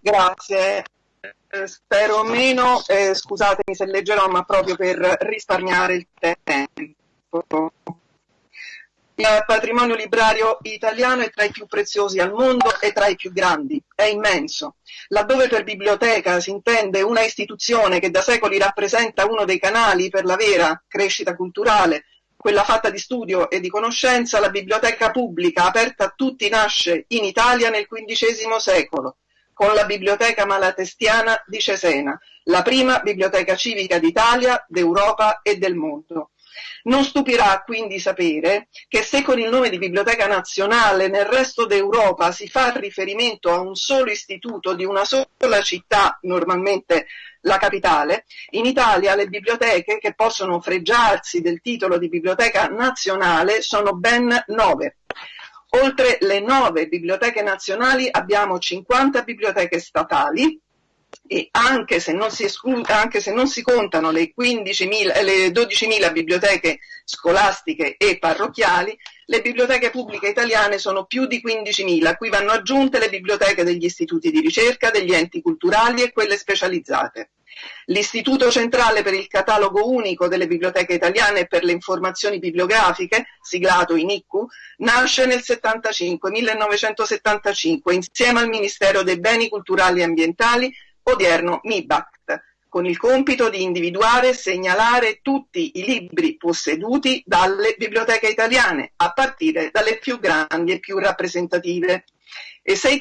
Grazie. Eh, spero meno, eh, scusatemi se leggerò, ma proprio per risparmiare il tempo. Il patrimonio librario italiano è tra i più preziosi al mondo e tra i più grandi, è immenso. Laddove per biblioteca si intende una istituzione che da secoli rappresenta uno dei canali per la vera crescita culturale, quella fatta di studio e di conoscenza, la biblioteca pubblica aperta a tutti nasce in Italia nel XV secolo, con la Biblioteca Malatestiana di Cesena, la prima biblioteca civica d'Italia, d'Europa e del mondo. Non stupirà quindi sapere che se con il nome di Biblioteca Nazionale nel resto d'Europa si fa riferimento a un solo istituto di una sola città, normalmente la capitale, in Italia le biblioteche che possono fregiarsi del titolo di Biblioteca Nazionale sono ben nove. Oltre le nove biblioteche nazionali abbiamo 50 biblioteche statali, e anche se non si, esclu- anche se non si contano le, 15.000, le 12.000 biblioteche scolastiche e parrocchiali, le biblioteche pubbliche italiane sono più di 15.000, a cui vanno aggiunte le biblioteche degli istituti di ricerca, degli enti culturali e quelle specializzate. L'Istituto Centrale per il Catalogo Unico delle Biblioteche Italiane e per le Informazioni Bibliografiche, siglato INICU, nasce nel 75, 1975 insieme al Ministero dei Beni Culturali e Ambientali odierno MIBACT, con il compito di individuare e segnalare tutti i libri posseduti dalle biblioteche italiane, a partire dalle più grandi e più rappresentative. E se i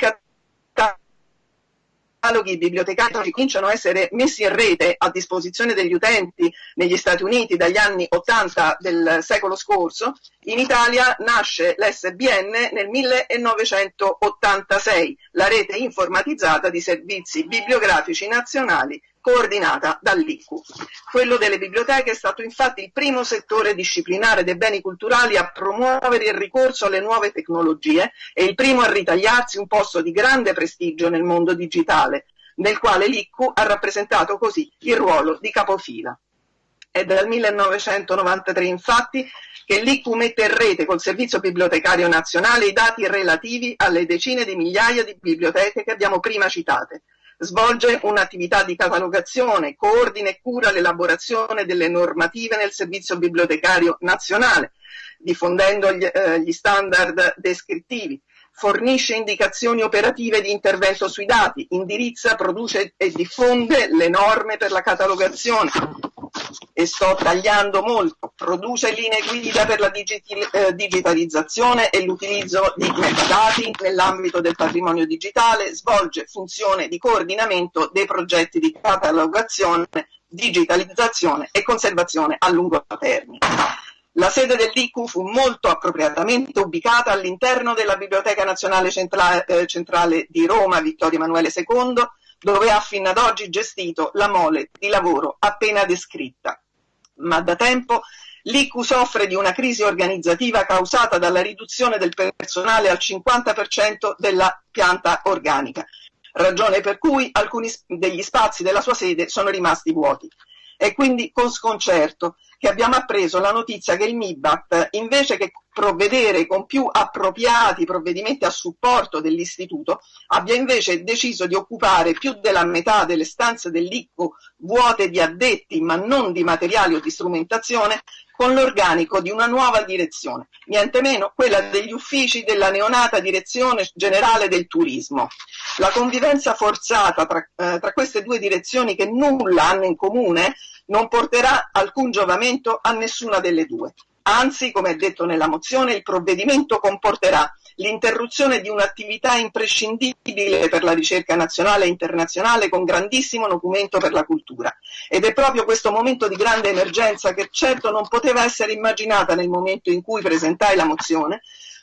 cataloghi bibliotecari cominciano a essere messi in rete a disposizione degli utenti negli Stati Uniti dagli anni 80 del secolo scorso, in Italia nasce l'SBN nel 1986, la rete informatizzata di servizi bibliografici nazionali coordinata dall'ICU. Quello delle biblioteche è stato infatti il primo settore disciplinare dei beni culturali a promuovere il ricorso alle nuove tecnologie e il primo a ritagliarsi un posto di grande prestigio nel mondo digitale, nel quale l'ICU ha rappresentato così il ruolo di capofila. È dal 1993 infatti che l'ICU mette in rete col Servizio Bibliotecario Nazionale i dati relativi alle decine di migliaia di biblioteche che abbiamo prima citate, Svolge un'attività di catalogazione, coordina e cura l'elaborazione delle normative nel servizio bibliotecario nazionale, diffondendo gli, eh, gli standard descrittivi, fornisce indicazioni operative di intervento sui dati, indirizza, produce e diffonde le norme per la catalogazione e sto tagliando molto, produce linee guida per la eh, digitalizzazione e l'utilizzo di metadati nell'ambito del patrimonio digitale, svolge funzione di coordinamento dei progetti di catalogazione, digitalizzazione e conservazione a lungo termine. La sede dell'ICU fu molto appropriatamente ubicata all'interno della Biblioteca Nazionale Centrale, eh, Centrale di Roma Vittorio Emanuele II, dove ha fino ad oggi gestito la mole di lavoro appena descritta. Ma da tempo l'ICU soffre di una crisi organizzativa causata dalla riduzione del personale al 50% della pianta organica, ragione per cui alcuni degli spazi della sua sede sono rimasti vuoti. È quindi con sconcerto che abbiamo appreso la notizia che il MIBACT, invece che provvedere con più appropriati provvedimenti a supporto dell'istituto, abbia invece deciso di occupare più della metà delle stanze dell'ICCO vuote di addetti ma non di materiali o di strumentazione con l'organico di una nuova direzione, niente meno quella degli uffici della neonata Direzione Generale del Turismo. La convivenza forzata tra, eh, tra queste due direzioni che nulla hanno in comune non porterà alcun giovamento a nessuna delle due. Anzi, come è detto nella mozione, il provvedimento comporterà l'interruzione di un'attività imprescindibile per la ricerca nazionale e internazionale con grandissimo documento per la cultura. Ed è proprio questo momento di grande emergenza che certo non poteva essere immaginata nel momento in cui presentai la mozione,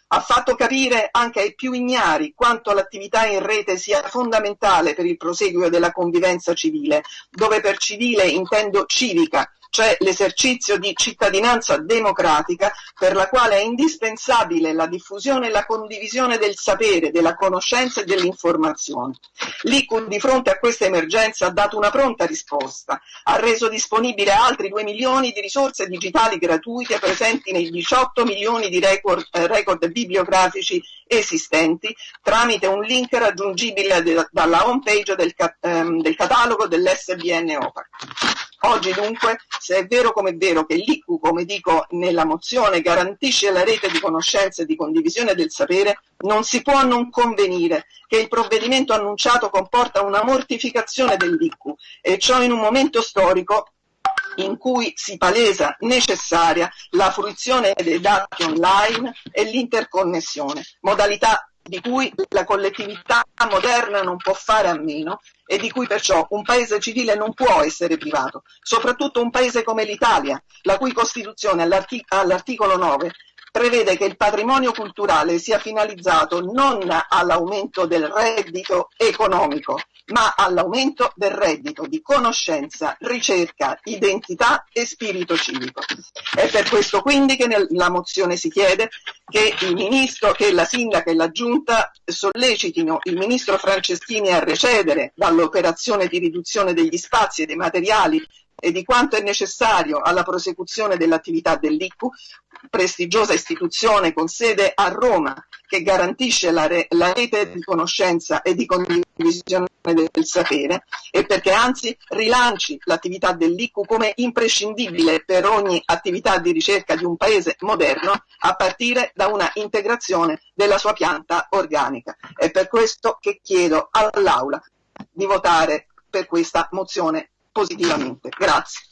ha fatto capire anche ai più ignari quanto l'attività in rete sia fondamentale per il proseguio della convivenza civile, dove per civile intendo civica, cioè l'esercizio di cittadinanza democratica per la quale è indispensabile la diffusione e la condivisione del sapere, della conoscenza e dell'informazione. L'ICU di fronte a questa emergenza ha dato una pronta risposta, ha reso disponibile altri 2 milioni di risorse digitali gratuite presenti nei 18 milioni di record, eh, record bibliografici esistenti tramite un link raggiungibile de, dalla home page del, ehm, del catalogo dell'SBN OPAC. Oggi dunque, se è vero come è vero che l'ICU, come dico nella mozione, garantisce la rete di conoscenze e di condivisione del sapere, non si può non convenire che il provvedimento annunciato comporta una mortificazione dell'ICU e ciò in un momento storico in cui si palesa necessaria la fruizione dei dati online e l'interconnessione, modalità di cui la collettività moderna non può fare a meno e di cui perciò un paese civile non può essere privato, soprattutto un paese come l'Italia, la cui Costituzione all'artic- all'articolo 9 prevede che il patrimonio culturale sia finalizzato non all'aumento del reddito economico, ma all'aumento del reddito di conoscenza, ricerca, identità e spirito civico. È per questo quindi che nella mozione si chiede che il ministro, che la sindaca e la giunta sollecitino il ministro Franceschini a recedere dall'operazione di riduzione degli spazi e dei materiali e di quanto è necessario alla prosecuzione dell'attività dell'ICU, prestigiosa istituzione con sede a Roma che garantisce la, re, la, rete di conoscenza e di condivisione del sapere e perché anzi rilanci l'attività dell'ICU come imprescindibile per ogni attività di ricerca di un paese moderno a partire da una integrazione della sua pianta organica. È per questo che chiedo all'Aula di votare per questa mozione positivamente. Grazie.